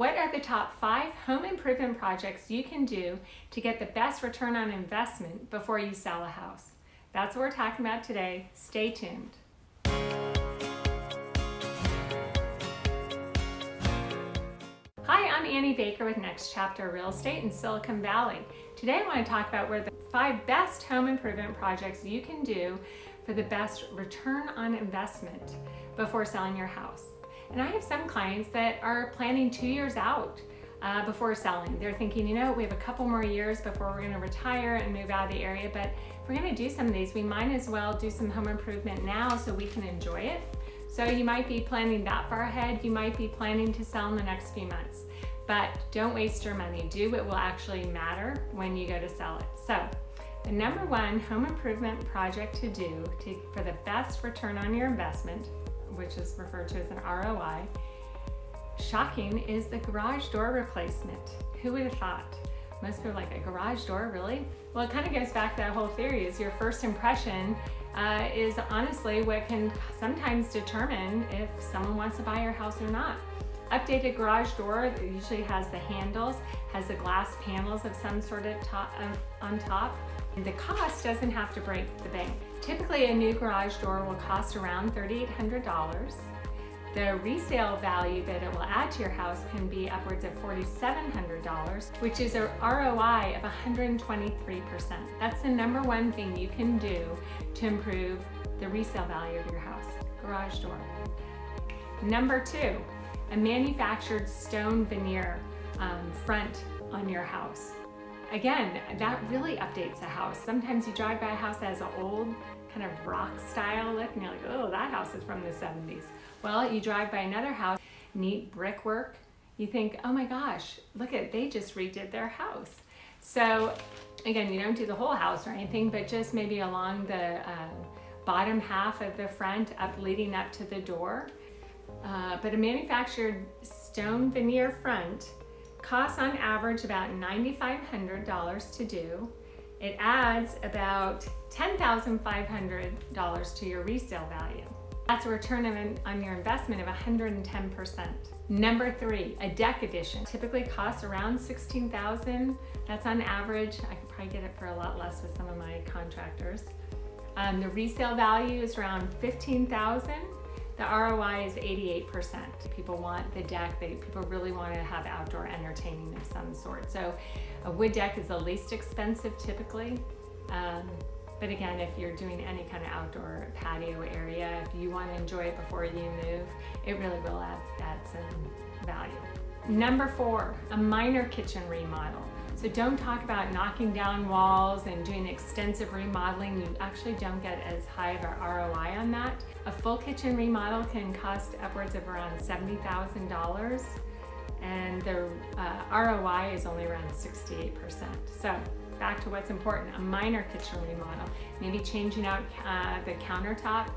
What are the top five home improvement projects you can do to get the best return on investment before you sell a house? That's what we're talking about today. Stay tuned. Hi, I'm Annie Baker with Next Chapter Real Estate in Silicon Valley. Today I want to talk about where the five best home improvement projects you can do for the best return on investment before selling your house. And I have some clients that are planning two years out uh, before selling. They're thinking, you know, we have a couple more years before we're gonna retire and move out of the area, but if we're gonna do some of these, we might as well do some home improvement now so we can enjoy it. So you might be planning that far ahead. You might be planning to sell in the next few months, but don't waste your money. Do what will actually matter when you go to sell it. So the number one home improvement project to do to, for the best return on your investment which is referred to as an ROI. Shocking is the garage door replacement. Who would have thought? Most people are like, a garage door, really? Well, it kind of goes back to that whole theory is your first impression uh, is honestly what can sometimes determine if someone wants to buy your house or not. Updated garage door usually has the handles, has the glass panels of some sort of top, on top. The cost doesn't have to break the bank. Typically a new garage door will cost around $3,800. The resale value that it will add to your house can be upwards of $4,700, which is a ROI of 123%. That's the number one thing you can do to improve the resale value of your house, garage door. Number two, a manufactured stone veneer um, front on your house. Again, that really updates a house. Sometimes you drive by a house that has an old kind of rock style look and you're like, oh, that house is from the 70s. Well, you drive by another house, neat brickwork, you think, oh my gosh, look at, they just redid their house. So again, you don't do the whole house or anything, but just maybe along the uh, bottom half of the front up leading up to the door. Uh, but a manufactured stone veneer front costs on average about $9,500 to do. It adds about $10,500 to your resale value. That's a return on your investment of 110%. Number three, a deck addition. Typically costs around 16,000. That's on average. I could probably get it for a lot less with some of my contractors. Um, the resale value is around 15,000. The ROI is 88%. People want the deck, they, people really want to have outdoor entertaining of some sort. So a wood deck is the least expensive typically. Um, but again, if you're doing any kind of outdoor patio area, if you want to enjoy it before you move, it really will add, add some value. Number four, a minor kitchen remodel. So don't talk about knocking down walls and doing extensive remodeling. You actually don't get as high of an ROI on that. A full kitchen remodel can cost upwards of around $70,000 and the uh, ROI is only around 68%. So back to what's important, a minor kitchen remodel, maybe changing out uh, the countertop,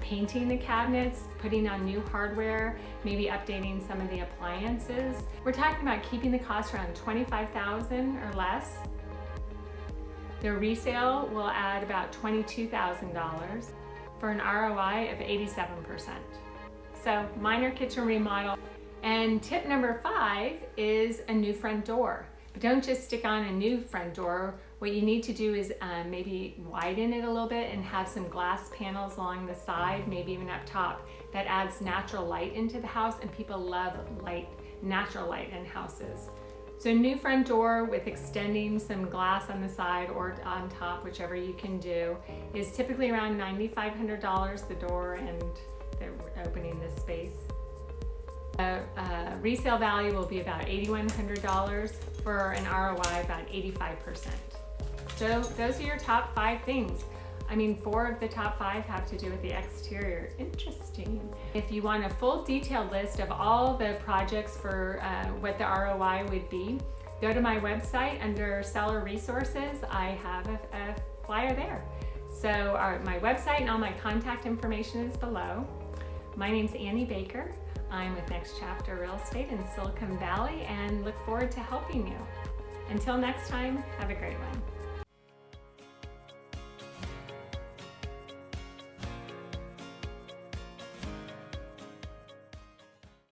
painting the cabinets, putting on new hardware, maybe updating some of the appliances. We're talking about keeping the cost around 25,000 or less. The resale will add about $22,000 for an ROI of 87%. So minor kitchen remodel. And tip number five is a new front door. But don't just stick on a new front door. What you need to do is um, maybe widen it a little bit and have some glass panels along the side, maybe even up top. That adds natural light into the house and people love light, natural light in houses. So a new front door with extending some glass on the side or on top, whichever you can do, is typically around $9,500, the door and the opening this space. Uh, uh, resale value will be about $8,100 for an ROI about 85%. So those are your top five things. I mean, four of the top five have to do with the exterior. Interesting. If you want a full detailed list of all the projects for uh, what the ROI would be, go to my website under seller resources. I have a, a flyer there. So our, my website and all my contact information is below. My name's Annie Baker. I'm with Next Chapter Real Estate in Silicon Valley and look forward to helping you. Until next time, have a great one.